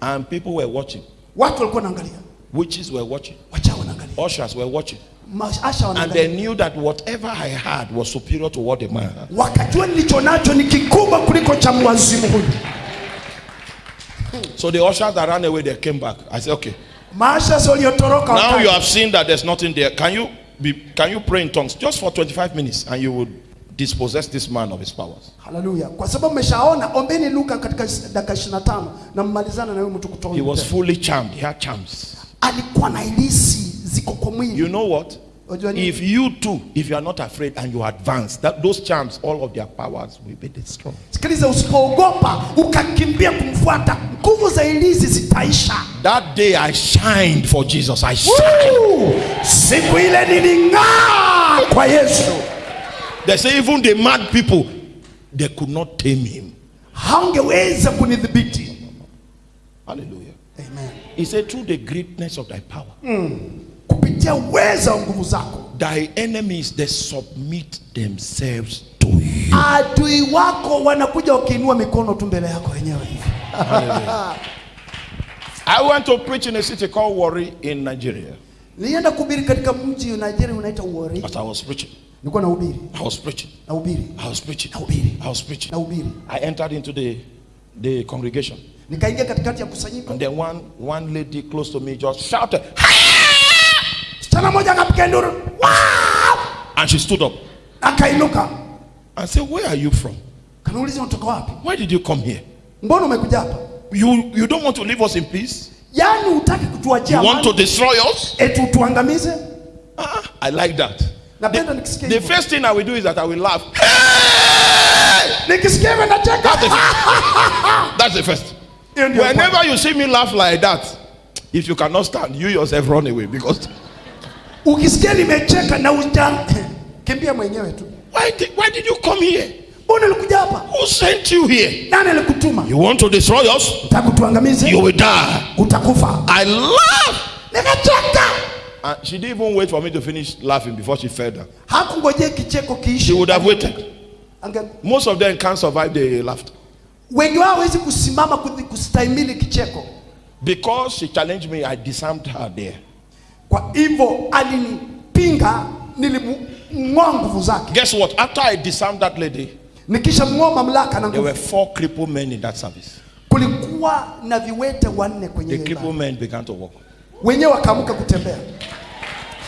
And people were watching. watu walikuwa wanaangalia Witches were watching. Ushers were watching. And they knew that whatever I had was superior to what the man had. wakajua nilicho nacho ni kikubwa kuliko cha mwazimu huyu So the ushers that ran away, they came back. I said, okay. Now you have seen that there's nothing there. Can you be can you pray in tongues just for 25 minutes and you will dispossess this man of his powers? Hallelujah. kwa sababu mmeshaona ombeni luka katika dakika 25 na mmalizana na huyu mtu kutoka He was fully charmed. He had charms. alikuwa na ilisi ziko kwa mwili You know what? If you too, if you are not afraid and you advance, that those charms, all of their powers will be destroyed. sikiliza usipoogopa ukakimbia kumfuata nguvu za ilisi zitaisha That day I shined for Jesus. I shined. Woo! siku ile niling'aa kwa yesu They say even the mad people, they could not tame him. kunidhibiti Hallelujah. Amen. He said, through the greatness of thy power, hmm. Kupitia uweza wa nguvu zako. Thy enemies they submit themselves to you. adui wako wanakuja wakiinua mikono tu mbele yako wenyewe. I want to preach in a city called Warri in Nigeria. nilienda kuhubiri katika mji wa nigeria Warri. But I was preaching, nilikuwa nahubiri I was preaching, nahubiri I was preaching, nahubiri I was preaching. nahubiri I entered into the, the congregation. nikaingia katikati ya kusanyiko. And then one, one lady close to me just shouted, msichana mmoja akapiga nduru "Wow!" and she stood up akainuka and said, Where are you from? kanuuliza unatoka wapi Why did you come here? mbona umekuja hapa You, you don't want to leave us in peace? hutaki kutuachia You want to destroy us? eti utuangamize Ah, I like that. napenda nikisikia The first thing I will do is that I will laugh. nikisikia hivyo nacheka That's the, that's the first. Hiyo ndio kwanza. Whenever you see me laugh like that, if you cannot stand, you yourself run away because ukisikia nimecheka na mwenyewe tu why did, why did you come here? mbona ulikuja hapa Who sent you here? nani alikutuma You want to destroy us? You will die. utakufa I laugh. nikacheka And ah, she didn't even wait for me to finish laughing before she fell down. hakungojea kicheko She would have waited. Ange- Most of them can't survive the laughter wengi wao hawezi kusimama kustahimili kicheko because she challenged me. I disarmed her there. Kwa hivyo alinipinga nilimng'oa nguvu zake Guess what? After I disarmed that lady, nikishamng'oa mamlaka na there were four crippled men in that service. kulikuwa na viwete wanne kwenye The crippled men began to walk. wenyewe wakaamka kutembea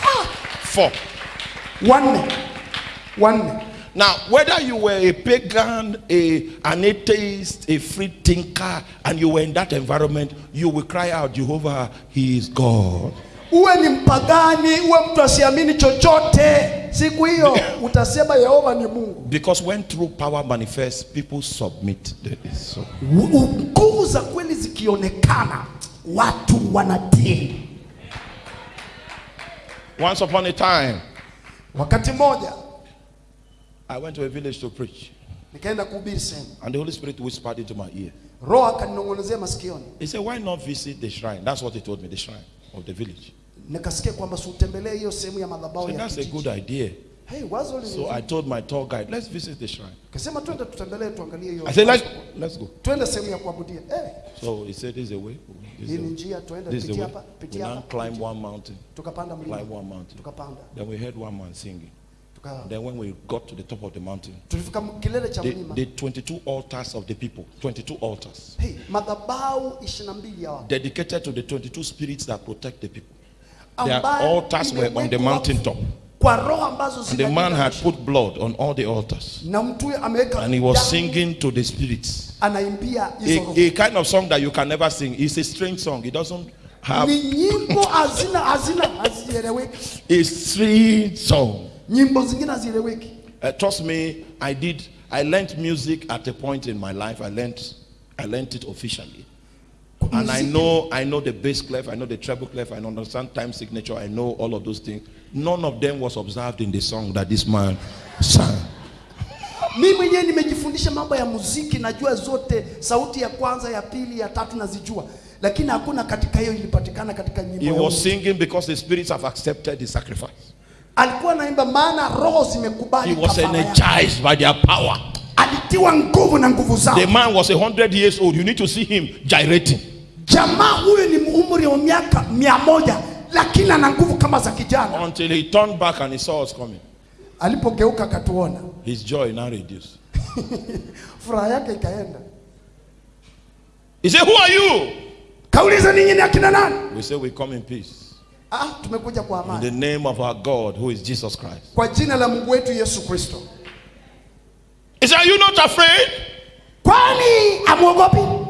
ah! Four. wanne wanne Now, whether you were a pagan, a, an atheist, a free thinker, and you were in that environment, you will cry out, Jehovah, He is God. Uwe ni mpagani uwe mtu asiamini chochote siku hiyo utasema yehova ni mungu Because when true power manifests, people submit. So. U- u- nguvu za kweli zikionekana watu wanatii Once upon a time, wakati mmoja I went to a village to preach, nikaenda kuhubiri sehemu and the Holy Spirit whispered into my ear. roho akaninong'onezea masikioni He said, Why not visit the shrine? That's what he told me, the shrine of the village. nikasikia kwamba siutembelee hiyo sehemu ya madhabahu So ya that's a kijiji. good idea. hey, wazo So I told my tour guide, Let's visit the shrine. kasema twende tutembelee tuangalie hiyo I said, Let's, let's go. twende sehemu ya kuabudia hey, So he said, This is the way. This hii is the, njia twende this is the pitia way. hapa We pitia now hapa climb one mountain, tukapanda mlima climb one mountain. tukapanda Then we heard one man singing. Then when we got to the top of the mountain, tulifika kilele cha the, the 22 altars of the people, 22 altars, hey, madhabahu 22 dedicated to the 22 spirits that protect the people. Their altars were on the imewekwa mountain top. kwa roho ambazo And the man had put blood on all the altars. na mtu huyo ameweka And he was singing to the spirits. anaimbia hizo roho A, a kind of song that you can never sing. It's a strange song. It doesn't have ni nyimbo hazina hazina hazieleweki a strange song. Nyimbo zingine hazieleweki Uh, trust me, I did. I learned music at a point in my life. I learned, I learned it officially, and I know, I know the bass clef, I know the treble clef, I understand time signature, I know all of those things. None of them was observed in the song that this man sang. mi mwenyewe nimejifundisha mambo ya muziki najua zote sauti ya kwanza ya pili ya tatu nazijua lakini hakuna katika hiyo ilipatikana katika nyimbo He was singing because the spirits have accepted the sacrifice. Alikuwa naimba maana roho He zimekubali was kafara yake. energized by their power. alitiwa nguvu na nguvu zao The man was a hundred years old. You need to see him gyrating. jamaa huyu ni umri wa miaka mia moja lakini ana nguvu kama za kijana Until he turned back and he saw us coming. alipogeuka akatuona His joy now reduced. furaha yake ikaenda He said, Who are you? kauliza ninyi ni akina nani We say, We come in peace. Ah, tumekuja kwa In the name of our God, who is Jesus Christ. kwa jina la mungu wetu yesu kristo Is Are you not afraid? kwani amuogopi?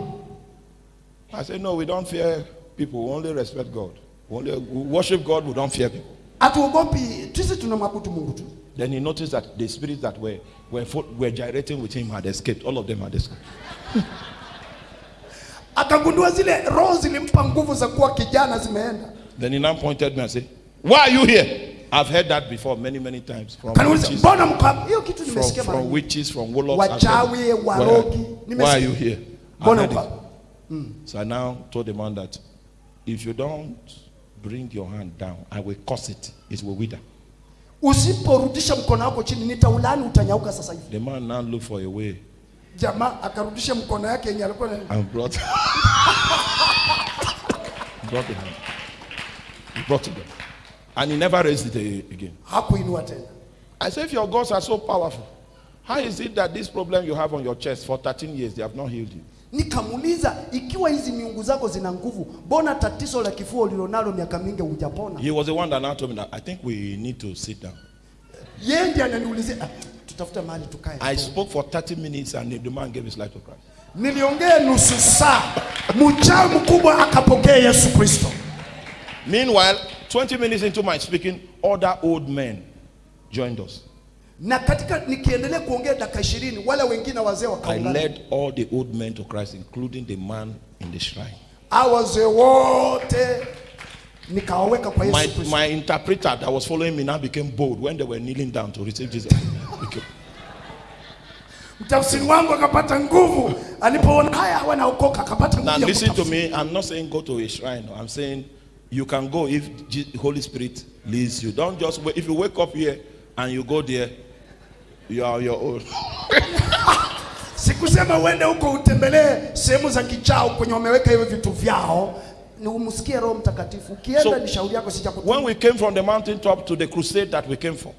I said, No, we don't fear people. We only respect God. We, only, we worship God, we don't fear people. Atuogopi, sisi tunamwabudu mungu tu Then he noticed that the spirits that were, were, were gyrating with him had escaped. All of them had escaped. akagundua zile roho zilimpa nguvu za kuwa kijana zimeenda Then he now pointed me and said, Why are you here? I've heard that before many, many times. From witches, mbona mko hapa?" hiyo kitu from, from witches, from warlocks. I've Wachawi, heard it. warogi, Why, why are you here? I it. Mm. So I now told the man that if you don't bring your hand down, I will curse it. It will wither. usiporudisha mkono wako chini nitaulani utanyauka sasa hivi The man now looked for a way jamaa akarudisha mkono yake yenye alikuwa and brought, brought the hand. He brought it down. And he never raised it again. hakuinua tena I said, if your gods are so powerful, how is it that this problem you have on your chest for 13 years, they have not healed you? nikamuuliza ikiwa hizi miungu zako zina nguvu mbona tatizo la kifua ulilonalo miaka mingi hujapona He was the one that now told me that I think we need to sit down. yeye ndiye ananiulizia ah, tutafuta mahali tukae I spoke for 30 minutes and the man gave his life to Christ. niliongea nusu saa mchawi mkubwa akapokea yesu kristo Meanwhile, 20 minutes into my speaking, other old men joined us. na katika nikiendelea kuongea dakika ishirini wale wengine wazee I wakaungana led all the old men to Christ, including the man in the shrine. Hao wazee wote nikawaweka kwa yesu My, kristo my interpreter that was following me now became bold when they were kneeling down to receive Jesus. Became- mtafsiri wangu akapata nguvu alipoona haya wanaokoka akapata Now nguvu ya listen to kutafsiri. me. I'm not saying go to a shrine. I'm saying you can go if Je- Holy Spirit leads you. Don't just wait. If you wake up here and you go there, you are your own. sikusema uende huko utembelee sehemu za kichao kwenye wameweka hivyo vitu vyao ni umsikie roho mtakatifu ukienda So, ni shauri yako sija When we came from the mountain top to the crusade that we came for,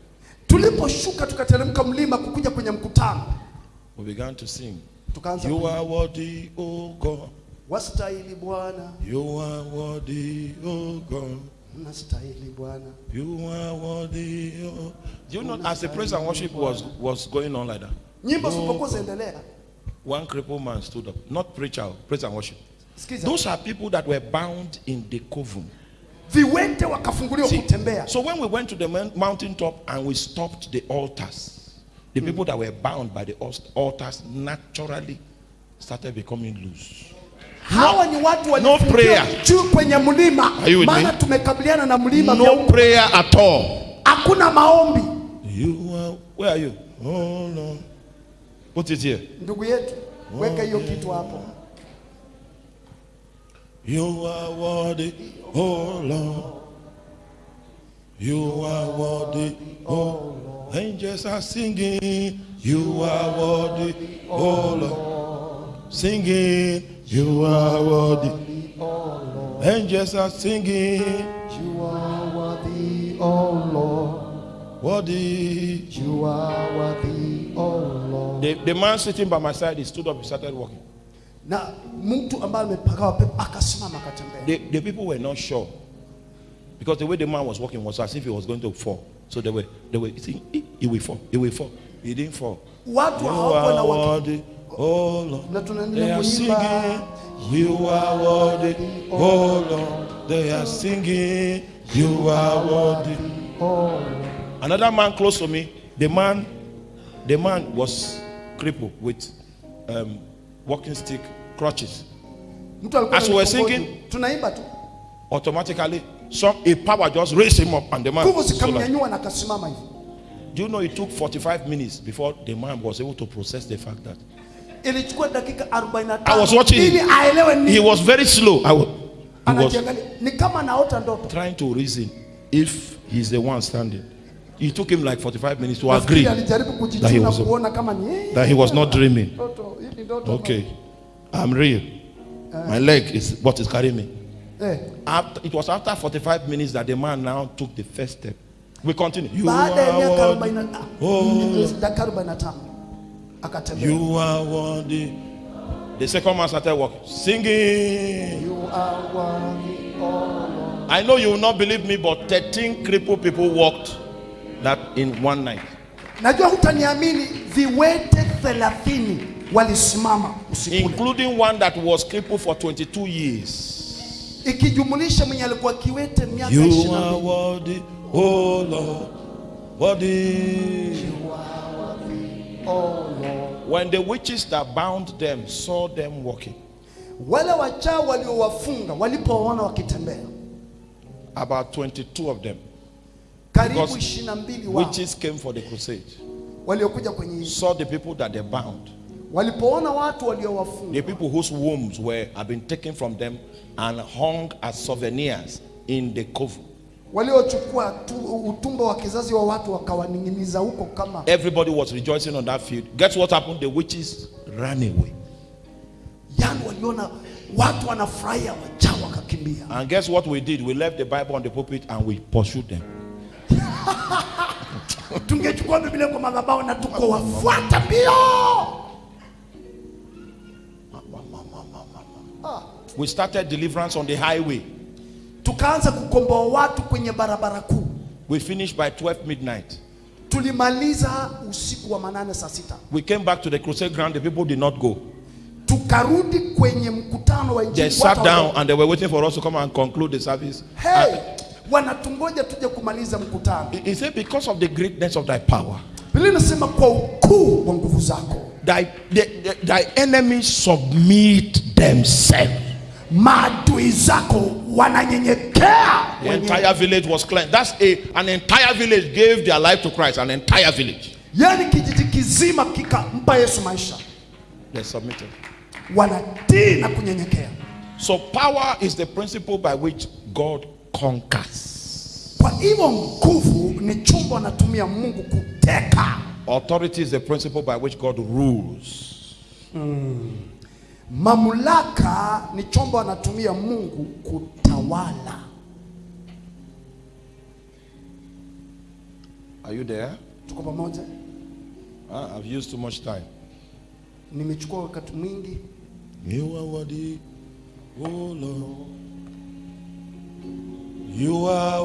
tuliposhuka tukateremka mlima kukuja kwenye mkutano we began to sing. tukaanza You are worthy, O God. Wastahili bwana You are worthy, O God. unastahili bwana You are worthy. Oh. Do you know, as the praise and worship was, was going on like that, nyimbo zilipokuwa zinaendelea one crippled man stood up, not preacher, praise and worship. sikiza Those are people that were bound in the coven. viwete wakafunguliwa kutembea so when we went to the moun- mountaintop and we stopped the altars, the hmm. people that were bound by the altars naturally started becoming loose. Hawa ni watu no walifungiwa prayer. juu kwenye mlima maana tumekabiliana na mlima No prayer at all. hakuna maombi You are, where are you? Oh no. Put it here. ndugu yetu weka hiyo kitu hapo You are worthy, oh Lord. You are worthy, oh Lord. Angels are singing, you are worthy, oh Lord. Singing, you are worthy, oh Lord. Angels are singing, you are worthy oh lord worthy. you are worthy oh lord The, the man sitting by my side, he stood up, he started walking. na mtu ambaye amepagawa pepo akasimama akatembea The, the people were not sure. Because the way the man was walking was as if he was going to fall. So they were, they were saying, he, he will fall, he will fall. He didn't fall. watu You are worthy, oh Lord. They are singing, you are worthy, oh Lord. They are singing, you are worthy. Another man close to me, the man, the man was crippled with um, walking stick crutches. As we were singing- Automatically, some a power just raised him up, and the man. nguvu so like- zikamnyanyua na akasimama hivi do you know it took 45 minutes before the man was able to process the fact that ilichukua dakika 45 I was watching him. he was very slow. I was anajiangalia ni kama naota ndoto trying to reason if he's the one standing. It took him like 45 minutes to agree that he was- kuona kama ni yeye. that he was not dreaming. Ndoto, hii ni ndoto. Okay, I'm real. My leg is what is carrying me. Eh, After, it was after 45 minutes that the man now took the first step. We continue. You are miaka worthy. 40 na- Oh. Dakika 45 akatembea You are worthy. The second man started walking, singing. You are worthy, oh Lord. I know you will not believe me, but 13 crippled people walked that in one night. najua hutaniamini viwete 30 walisimama usiku including one that was crippled for 22 years. ikijumulisha mwenye alikuwa kiwete miaka You 22 are worthy, oh Lord, worthy. Oh Lord. When the witches that bound them saw them walking, wale wachao waliowafunga walipoona wakitembea. About 22 of them, karibu Because 22 wao. witches came for the crusade, waliokuja kwenye saw the people that they bound, walipoona watu waliowafunga. The people whose wombs were have been taken from them and hung as souvenirs in the coven. Waliochukua utumbo wa kizazi wa watu wakawaning'iniza huko kama Everybody was rejoicing on that field. Guess what happened? The witches ran away. yani waliona watu wanafurahia wakakimbia And guess what we did? We left the Bible on the pulpit and we pursued them. tungechukua biblia kwa madhabahu na tukowafuata mbio We started deliverance on the highway. Tukaanza kukomboa watu kwenye barabara kuu We finished by 12 midnight. tulimaliza usiku wa manane saa sita We came back to the crusade ground. The people did not go. tukarudi kwenye mkutano wa They sat down and they were waiting for us to come and conclude the service. hey, wanatungoja tuje kumaliza mkutano He said, Because of the greatness of thy power, biblia inasema kwa ukuu wa nguvu zako thy, the, the- thy enemies submit themselves. Maadui zako wananyenyekea The entire village was cleansed. That's a an entire village gave their life to Christ. An entire village. yaani kijiji kizima kikampa yesu maisha They submitted. wanatii na kunyenyekea So power is the principle by which God conquers. kwa hivyo nguvu ni anatumia mungu kuteka Authority is the principle by which God rules. Hmm. Mamlaka ni chombo anatumia mungu kutawala Are you there? tuko pamoja Ah, I've used too much time. nimechukua wakati mwingi You are worthy, oh Lord. You are